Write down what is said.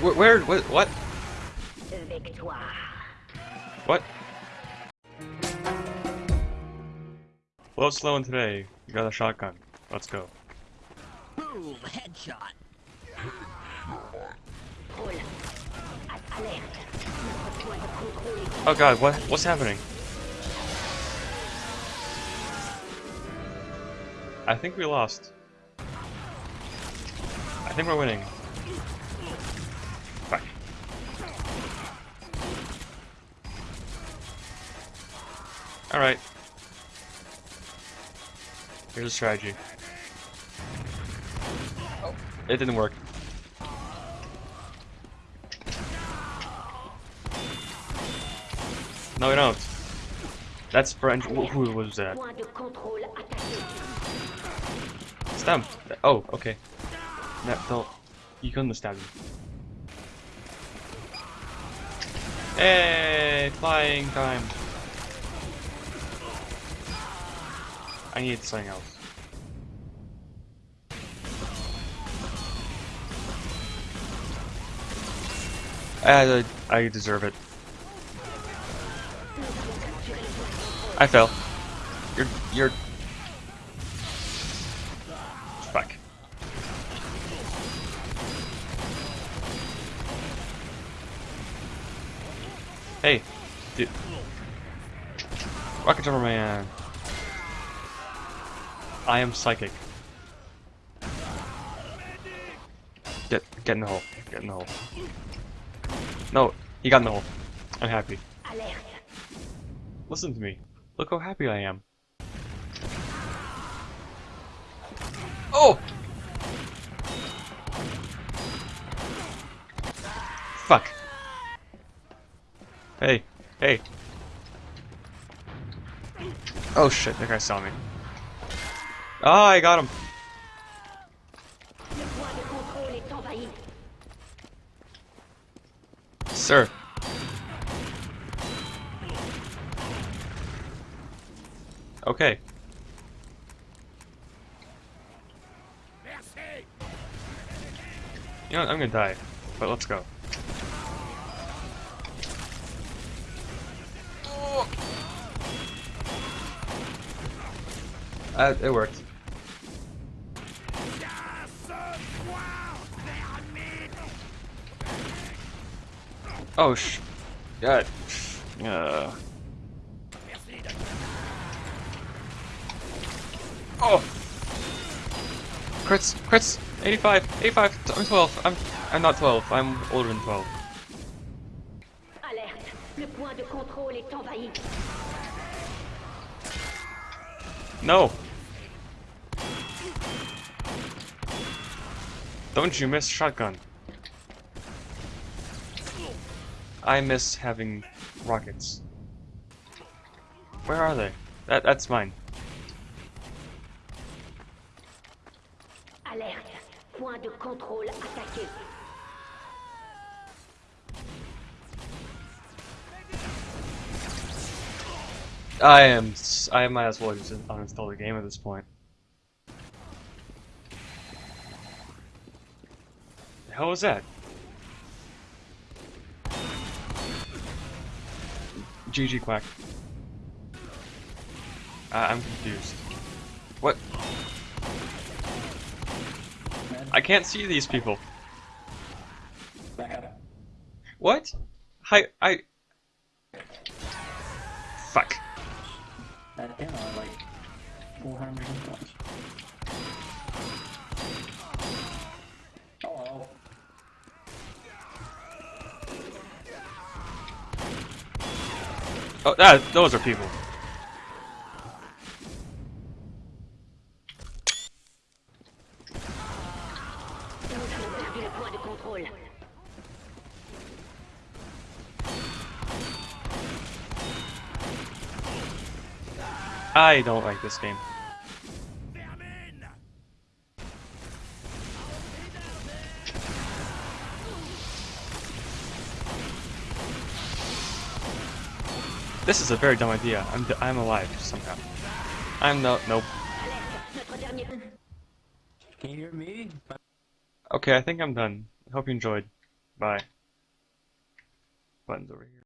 Where? where what? What? Victoire. What? Blow slow in today. You got a shotgun. Let's go. Boom! Headshot. Contrôle. A- Alerte. Notre point de contrôle est Oh god, what? What's happening? I think we lost. I think we're winning. Alright. Here's a strategy. Oh, it didn't work. No, we don't. That's French. Who who was that? point de contrôle attaqué. Stamp. Oh, okay. No, don't. You couldn't stab me. Hey, flying time. I need something else. I, I deserve it. I fell. You're, you're. Fuck. Hey, dude. Rocket Jumper Man. I am psychic. Get, get in the hole. Get in the hole. No, he got in the hole. I'm happy. Listen to me. Look how happy I am. Oh! Fuck. Hey, hey. Oh shit, that guy saw me. Ah, I got him. Sir. Okay. You know what, I'm gonna die, but let's go. Uh, it worked. Oh sh. God. Uh. Oh. Crits, crits. 85, 85. I'm 12. I'm, I'm not 12. I'm older than 12. Alerte. Le point de contrôle est envahi. No. Don't you miss shotgun. I miss having rockets. Where are they? That that's mine. Alerte. Point de contrôle attaqué. I am. I might as well just uninstall the game at this point. The hell was that? GG quack. I I'm confused. What? I can't see these people. What? Hi, I. Fuck. That like 400 points. Oh, that, those are people. I don't like this game. This is a very dumb idea. I'm d I'm alive somehow. I'm no nope. Alerte. Notre dernier. Can you hear me? Okay, I think I'm done. Hope you enjoyed. Bye. Button's over here.